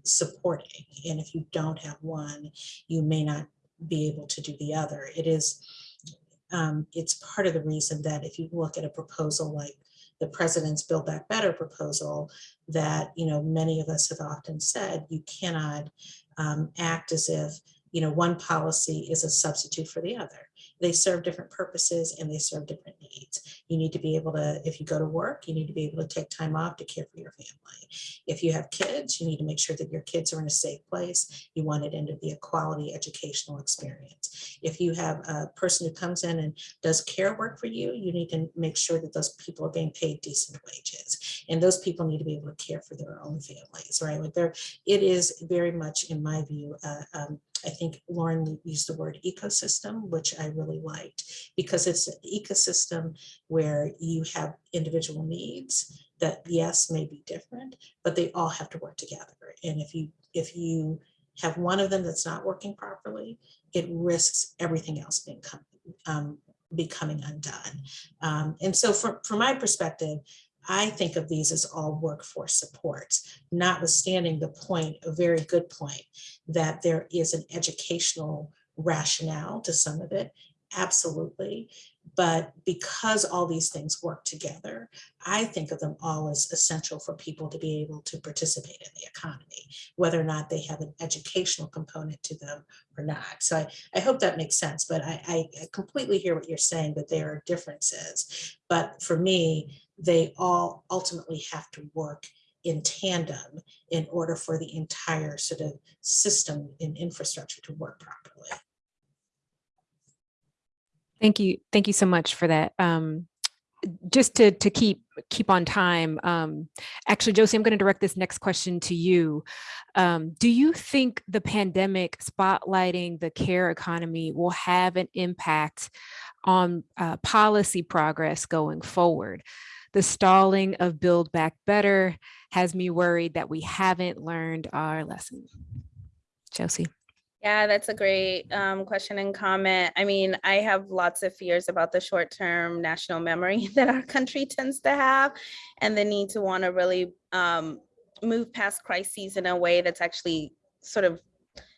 supporting, and if you don't have one, you may not be able to do the other. It is, um, it's part of the reason that if you look at a proposal like the president's Build Back Better proposal, that you know many of us have often said you cannot um, act as if you know, one policy is a substitute for the other. They serve different purposes and they serve different needs. You need to be able to, if you go to work, you need to be able to take time off to care for your family. If you have kids, you need to make sure that your kids are in a safe place. You want it into be a quality educational experience. If you have a person who comes in and does care work for you, you need to make sure that those people are being paid decent wages. And those people need to be able to care for their own families, right? Like there, it is very much, in my view, uh, um, I think Lauren used the word ecosystem, which I really liked because it's an ecosystem where you have individual needs that yes may be different, but they all have to work together. And if you if you have one of them that's not working properly, it risks everything else being um, becoming undone. Um, and so from, from my perspective, I think of these as all workforce supports, notwithstanding the point, a very good point, that there is an educational rationale to some of it, absolutely. But because all these things work together, I think of them all as essential for people to be able to participate in the economy, whether or not they have an educational component to them or not. So I, I hope that makes sense, but I, I completely hear what you're saying, that there are differences. But for me, they all ultimately have to work in tandem in order for the entire sort of system and infrastructure to work properly. Thank you. Thank you so much for that. Um, just to, to keep keep on time, um, actually, Josie, I'm going to direct this next question to you. Um, do you think the pandemic spotlighting the care economy will have an impact on uh, policy progress going forward? The stalling of Build Back Better has me worried that we haven't learned our lesson. Josie. Yeah, that's a great um, question and comment. I mean, I have lots of fears about the short-term national memory that our country tends to have and the need to want to really um, move past crises in a way that's actually sort of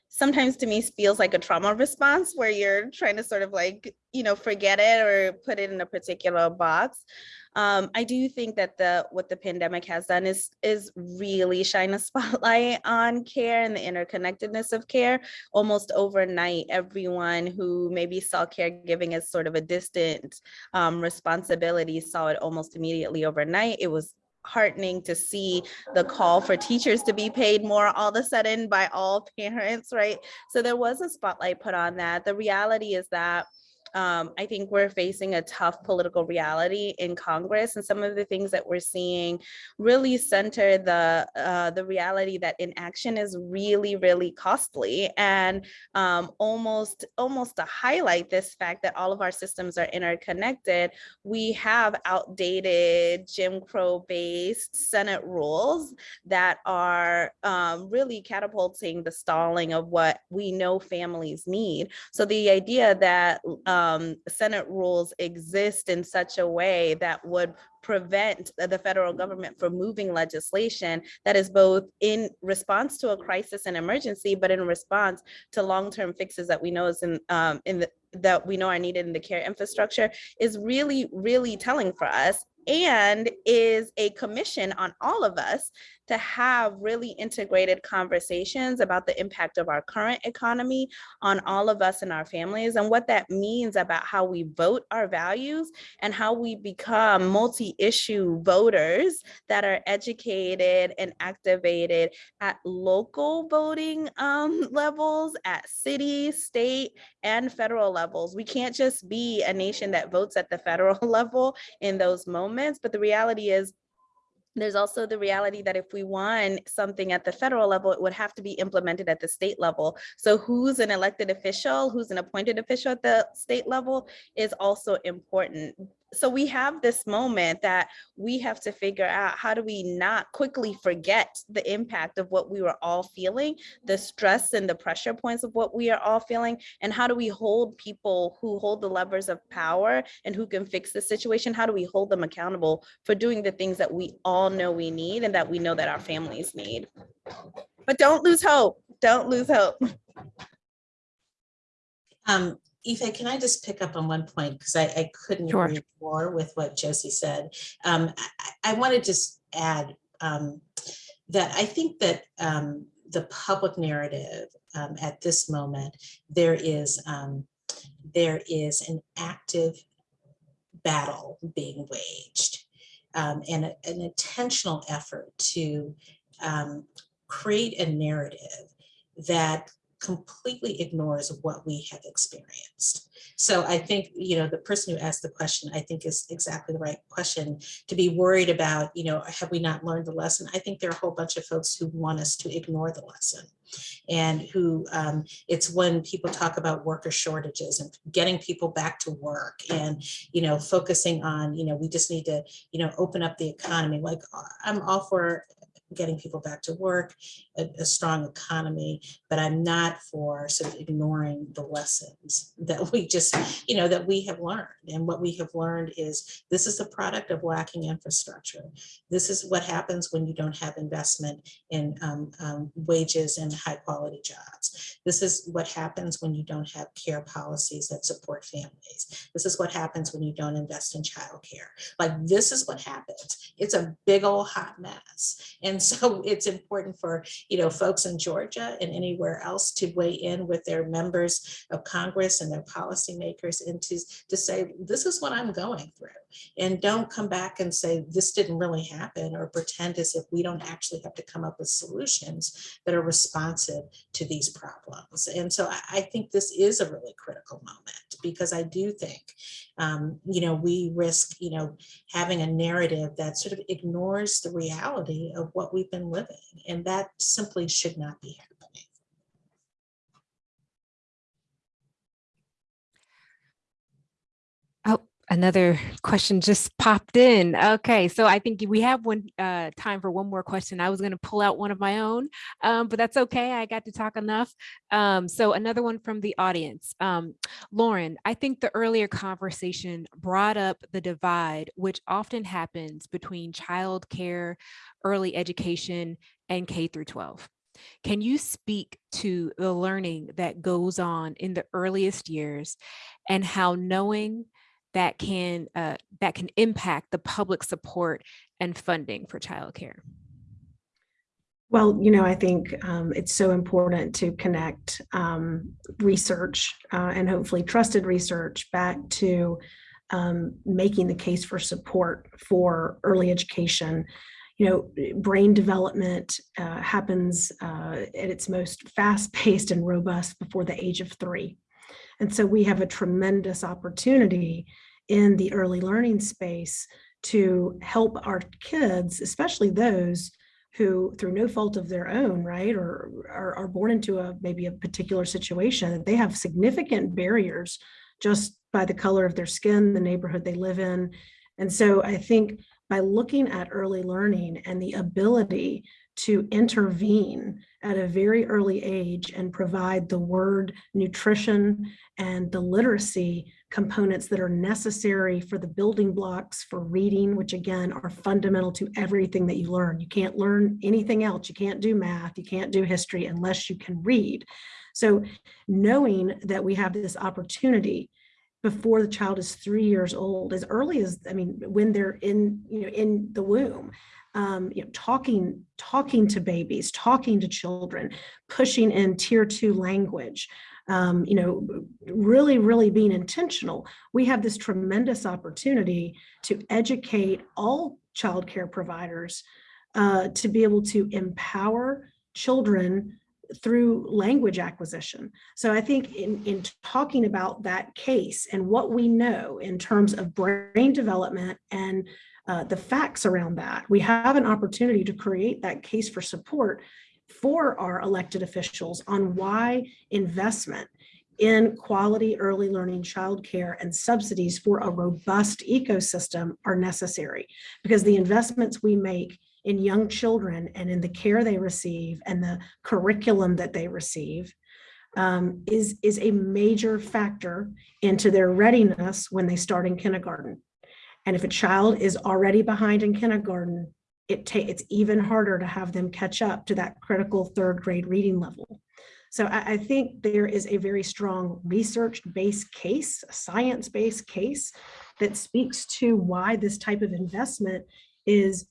sometimes to me feels like a trauma response where you're trying to sort of like, you know, forget it or put it in a particular box. Um, I do think that the what the pandemic has done is is really shine a spotlight on care and the interconnectedness of care. Almost overnight, everyone who maybe saw caregiving as sort of a distant um, responsibility saw it almost immediately overnight. It was heartening to see the call for teachers to be paid more all of a sudden by all parents, right? So there was a spotlight put on that. The reality is that um, I think we're facing a tough political reality in Congress, and some of the things that we're seeing really center the uh, the reality that inaction is really, really costly, and um, almost almost to highlight this fact that all of our systems are interconnected. We have outdated Jim Crow-based Senate rules that are um, really catapulting the stalling of what we know families need. So the idea that um, Senate rules exist in such a way that would prevent the federal government from moving legislation that is both in response to a crisis and emergency, but in response to long-term fixes that we know is in um, in the that we know are needed in the care infrastructure is really, really telling for us and is a commission on all of us to have really integrated conversations about the impact of our current economy on all of us and our families and what that means about how we vote our values and how we become multi-issue voters that are educated and activated at local voting um, levels, at city, state, and federal levels. We can't just be a nation that votes at the federal level in those moments, but the reality is there's also the reality that if we want something at the federal level, it would have to be implemented at the state level. So who's an elected official, who's an appointed official at the state level is also important so we have this moment that we have to figure out how do we not quickly forget the impact of what we were all feeling, the stress and the pressure points of what we are all feeling, and how do we hold people who hold the levers of power and who can fix the situation, how do we hold them accountable for doing the things that we all know we need and that we know that our families need. But don't lose hope, don't lose hope. Um, Ife, can I just pick up on one point? Because I, I couldn't Sure. agree more with what Josie said. Um, I, I want to just add um, that I think that um, the public narrative um, at this moment, there is um, there is an active battle being waged um, and a- an intentional effort to um, create a narrative that completely ignores what we have experienced. So I think, you know, the person who asked the question, I think is exactly the right question to be worried about, you know, have we not learned the lesson? I think there are a whole bunch of folks who want us to ignore the lesson and who um, it's when people talk about worker shortages and getting people back to work and, you know, focusing on, you know, we just need to, you know, open up the economy. Like I'm all for getting people back to work, a, a strong economy, but I'm not for sort of ignoring the lessons that we just, you know, that we have learned. And what we have learned is this is the product of lacking infrastructure. This is what happens when you don't have investment in um, um, wages and high quality jobs. This is what happens when you don't have care policies that support families. This is what happens when you don't invest in childcare. Like this is what happens. It's a big old hot mess. And so it's important for, you know, folks in Georgia and anywhere else to weigh in with their members of Congress and their policymakers and to, to say, this is what I'm going through. And don't come back and say, this didn't really happen or pretend as if we don't actually have to come up with solutions that are responsive to these problems. And so I, I think this is a really critical moment because I do think, um, you know, we risk, you know, having a narrative that sort of ignores the reality of what we've been living. And that simply should not be happening. Oh, another question just popped in. Okay, so I think we have one uh, time for one more question. I was going to pull out one of my own, um, but that's okay. I got to talk enough. Um, so another one from the audience. Um, Lauren, I think the earlier conversation brought up the divide, which often happens between childcare, early education, and K through 12. Can you speak to the learning that goes on in the earliest years and how knowing that can uh, that can impact the public support and funding for childcare? Well, you know, I think um, it's so important to connect um, research uh, and hopefully trusted research back to um, making the case for support for early education. You know, brain development uh, happens uh, at its most fast-paced and robust before the age of three. And so we have a tremendous opportunity in the early learning space to help our kids, especially those who through no fault of their own, right, or are, are born into a maybe a particular situation that they have significant barriers just by the color of their skin, the neighborhood they live in. And so I think by looking at early learning and the ability to intervene at a very early age and provide the word nutrition and the literacy components that are necessary for the building blocks for reading, which again are fundamental to everything that you learn. You can't learn anything else. You can't do math, you can't do history unless you can read. So knowing that we have this opportunity before the child is three years old, as early as, I mean, when they're in, you know, in the womb, um, you know, talking, talking to babies, talking to children, pushing in tier two language, um, you know, really, really being intentional. We have this tremendous opportunity to educate all childcare providers uh, to be able to empower children through language acquisition. So I think in, in talking about that case and what we know in terms of brain development and uh, the facts around that, we have an opportunity to create that case for support for our elected officials on why investment in quality early learning childcare and subsidies for a robust ecosystem are necessary because the investments we make in young children and in the care they receive and the curriculum that they receive um, is, is a major factor into their readiness when they start in kindergarten. And if a child is already behind in kindergarten, it it's even harder to have them catch up to that critical third grade reading level. So I, I think there is a very strong research-based case, a science-based case that speaks to why this type of investment is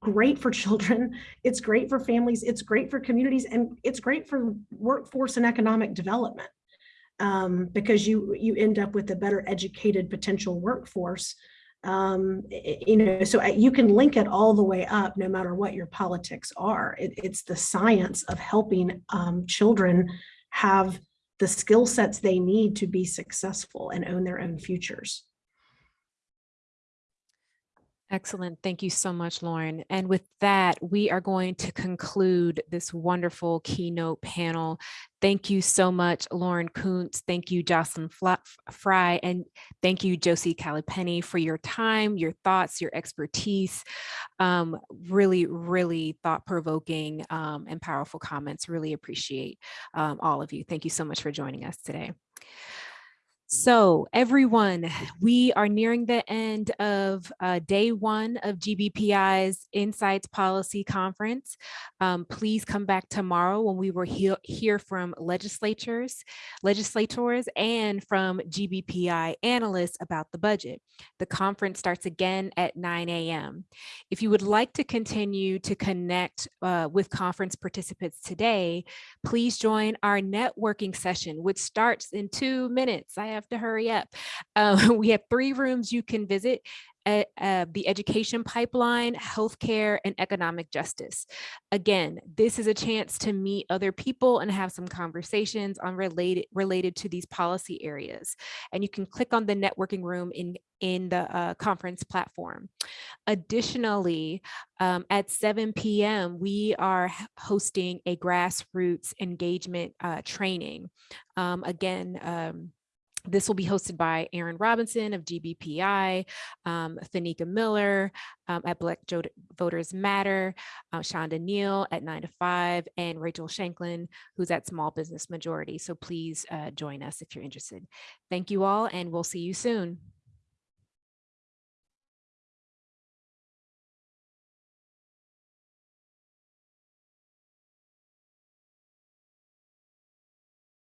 great for children, it's great for families, it's great for communities, and it's great for workforce and economic development. Um, because you you end up with a better educated potential workforce. Um, you know, so you can link it all the way up, no matter what your politics are. It, it's the science of helping um, children have the skill sets they need to be successful and own their own futures. Excellent. Thank you so much, Lauren. And with that, we are going to conclude this wonderful keynote panel. Thank you so much, Lauren Koontz. Thank you, Jocelyn Frye, and thank you, Josie Kalipeni, for your time, your thoughts, your expertise. Um, really, really thought-provoking um, and powerful comments. Really appreciate um, all of you. Thank you so much for joining us today. So everyone, we are nearing the end of uh, day one of GBPI's Insights Policy Conference. Um, please come back tomorrow when we will hear, from legislatures, legislators and from GBPI analysts about the budget. The conference starts again at 9 a.m. If you would like to continue to connect uh, with conference participants today, please join our networking session, which starts in two minutes. I have have to hurry up. Uh, we have three rooms you can visit. Uh, uh, the education pipeline, healthcare, and economic justice. Again, this is a chance to meet other people and have some conversations on related related to these policy areas. And you can click on the networking room in in the uh, conference platform. Additionally, um, at 7 p.m., we are hosting a grassroots engagement uh, training. Um, again, um, this will be hosted by Aaron Robinson of GBPI, um, Fanika Miller um, at Black Voters Matter, uh, Shonda Neal at 9 to 5, and Rachel Shanklin, who's at Small Business Majority. So please uh, join us if you're interested. Thank you all, and we'll see you soon.